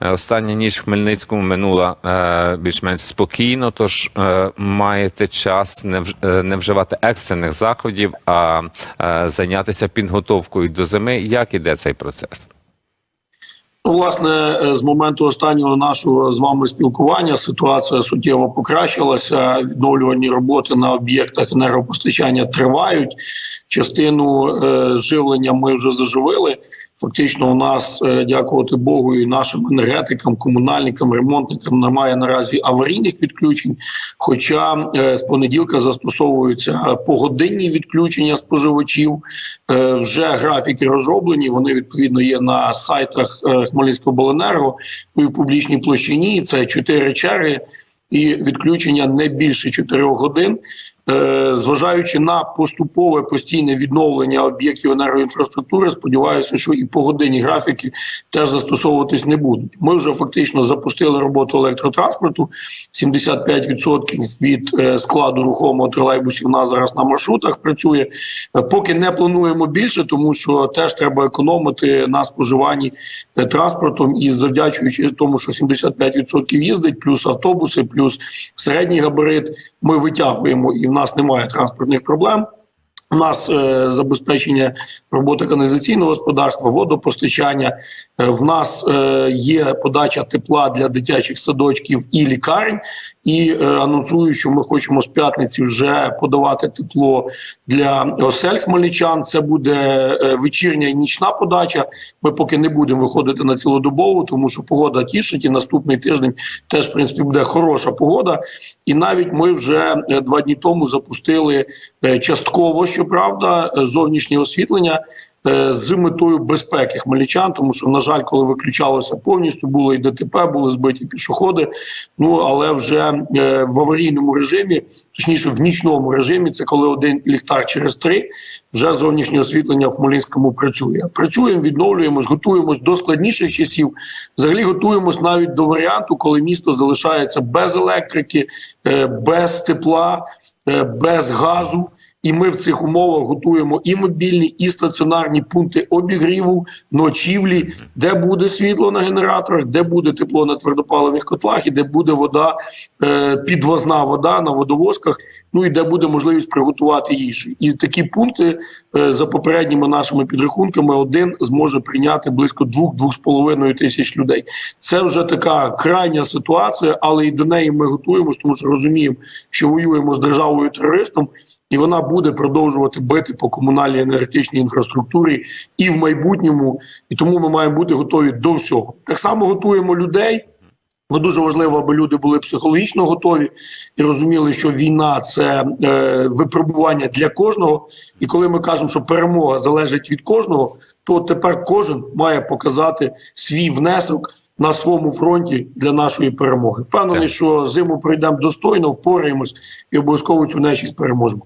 Е, Остання ніч в Хмельницькому минула е, більш-менш спокійно, тож е, маєте час не, вж- не вживати екстрених заходів, а зайнятися підготовкою до зими. Як іде цей процес? Ну, власне, з моменту останнього нашого з вами спілкування ситуація суттєво покращилася. Відновлювані роботи на об'єктах енергопостачання тривають. Частину е, живлення ми вже заживили. Фактично, у нас, е, дякувати Богу, і нашим енергетикам, комунальникам, ремонтникам немає наразі аварійних відключень. Хоча е, з понеділка застосовуються е, погодинні відключення споживачів. Вже графіки розроблені. Вони відповідно є на сайтах Хмельницького обленерго і в публічній площині. Це чотири черги і відключення не більше 4 годин. Е, Зважаючи на поступове постійне відновлення об'єктів енергоінфраструктури, сподіваюся, що і погодинні графіки теж застосовуватись не будуть. Ми вже фактично запустили роботу електротранспорту. 75% від е, складу рухомого тролейбусів у нас зараз на маршрутах працює. Е, Поки не плануємо більше, тому що теж треба економити на споживанні транспортом і завдячуючи тому, що 75% їздить, плюс автобуси, плюс середній габарит. Ми витягуємо і в нас немає транспортних проблем. У нас е, забезпечення роботи каналізаційного господарства, водопостачання. Е, в нас е, є подача тепла для дитячих садочків і лікарень. І е, анонсую, що ми хочемо з п'ятниці вже подавати тепло для осель хмельничан. Це буде е, вечірня і нічна подача. Ми поки не будемо виходити на цілодобову, тому що погода тішить. І наступний тиждень теж в принципі буде хороша погода. І навіть ми вже е, два дні тому запустили е, частково, щоправда, зовнішнє освітлення. Е, З метою безпеки хмельничан, тому що на жаль, коли виключалося повністю, було і ДТП, були збиті пішоходи. Ну але вже е, в аварійному режимі, точніше в нічному режимі, це коли один ліхтар через три, вже зовнішнє освітлення в Хмельницькому працює. Працюємо, відновлюємось, готуємось до складніших часів. Взагалі готуємось навіть до варіанту, коли місто залишається без електрики, е, без тепла, без газу. І ми в цих умовах готуємо і мобільні, і стаціонарні пункти обігріву, ночівлі, де буде світло на генераторах, де буде тепло на твердопаливних котлах, і де буде вода, е, підвозна вода на водовозках. Ну і де буде можливість приготувати їжу. І такі пункти е, за попередніми нашими підрахунками один зможе прийняти близько 2-2,5 тисяч людей. Це вже така крайня ситуація, але і до неї ми готуємося, тому що розуміємо, що воюємо з державою терористом. І вона буде продовжувати бити по комунальній енергетичній інфраструктурі і в майбутньому, і тому ми маємо бути готові до всього. Так само готуємо людей. Бо дуже важливо, аби люди були психологічно готові і розуміли, що війна це е, випробування для кожного. І коли ми кажемо, що перемога залежить від кожного, то тепер кожен має показати свій внесок на своєму фронті для нашої перемоги. Впевнений, що зиму пройдемо достойно, впораємось і обов'язково цю нечість переможемо.